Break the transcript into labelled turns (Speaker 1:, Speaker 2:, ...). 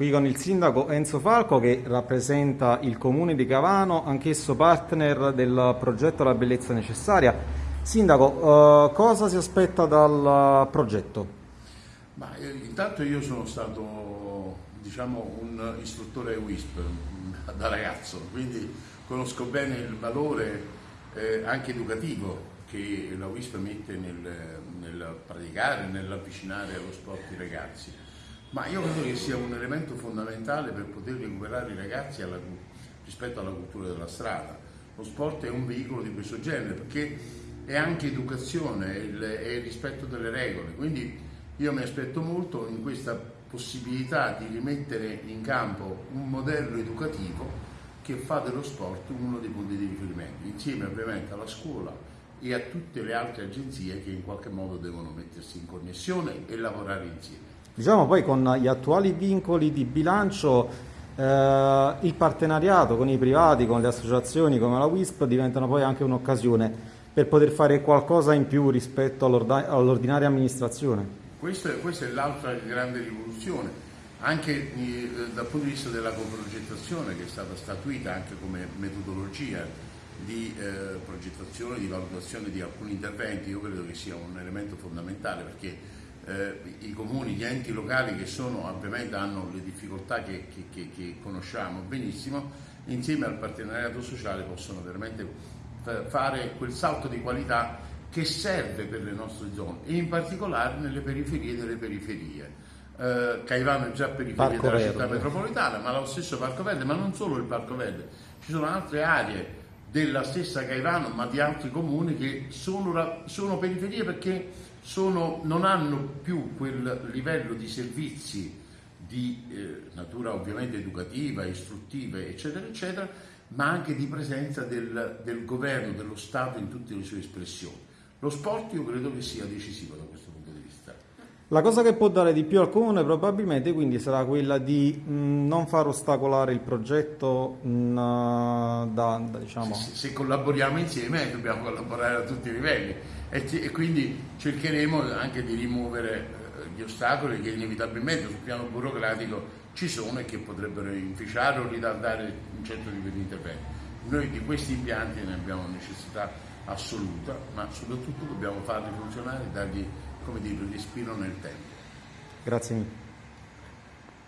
Speaker 1: qui con il sindaco Enzo Falco che rappresenta il comune di Cavano, anch'esso partner del progetto La Bellezza Necessaria. Sindaco, eh, cosa si aspetta dal progetto?
Speaker 2: Ma, eh, intanto io sono stato diciamo, un istruttore WISP da ragazzo, quindi conosco bene il valore eh, anche educativo che la WISP mette nel, nel praticare, nell'avvicinare allo sport i ragazzi. Ma io credo che sia un elemento fondamentale per poter recuperare i ragazzi alla, rispetto alla cultura della strada. Lo sport è un veicolo di questo genere perché è anche educazione, è il, è il rispetto delle regole. Quindi io mi aspetto molto in questa possibilità di rimettere in campo un modello educativo che fa dello sport uno dei punti di riferimento, insieme ovviamente alla scuola, e a tutte le altre agenzie che in qualche modo devono mettersi in connessione e lavorare insieme.
Speaker 1: Diciamo poi con gli attuali vincoli di bilancio eh, il partenariato con i privati, con le associazioni come la WISP diventano poi anche un'occasione per poter fare qualcosa in più rispetto all'ordinaria amministrazione.
Speaker 2: Questa, questa è l'altra grande rivoluzione, anche eh, dal punto di vista della coprogettazione che è stata statuita anche come metodologia di eh, progettazione, di valutazione di alcuni interventi, io credo che sia un elemento fondamentale perché eh, i comuni, gli enti locali che sono, ovviamente hanno le difficoltà che, che, che, che conosciamo benissimo, insieme al partenariato sociale possono veramente fare quel salto di qualità che serve per le nostre zone e in particolare nelle periferie delle periferie. Eh, Caivano è già periferia Parco della Verde. città metropolitana, ma lo stesso Parco Verde, ma non solo il Parco Verde, ci sono altre aree della stessa Caivano ma di altri comuni che sono, sono periferie perché sono, non hanno più quel livello di servizi di eh, natura ovviamente educativa, istruttiva eccetera eccetera ma anche di presenza del, del governo, dello Stato in tutte le sue espressioni. Lo sport io credo che sia decisivo da questo punto di vista.
Speaker 1: La cosa che può dare di più al comune probabilmente quindi sarà quella di mh, non far ostacolare il progetto mh, da, da, diciamo...
Speaker 2: se, se, collaboriamo insieme dobbiamo collaborare a tutti i livelli e, e quindi cercheremo anche di rimuovere eh, gli ostacoli che inevitabilmente sul piano burocratico ci sono e che potrebbero inficiare o ritardare un certo tipo di intervento. Noi di questi impianti ne abbiamo necessità assoluta, ma soprattutto dobbiamo farli funzionare e dargli come dire, respiro nel tempo.
Speaker 1: Grazie mille.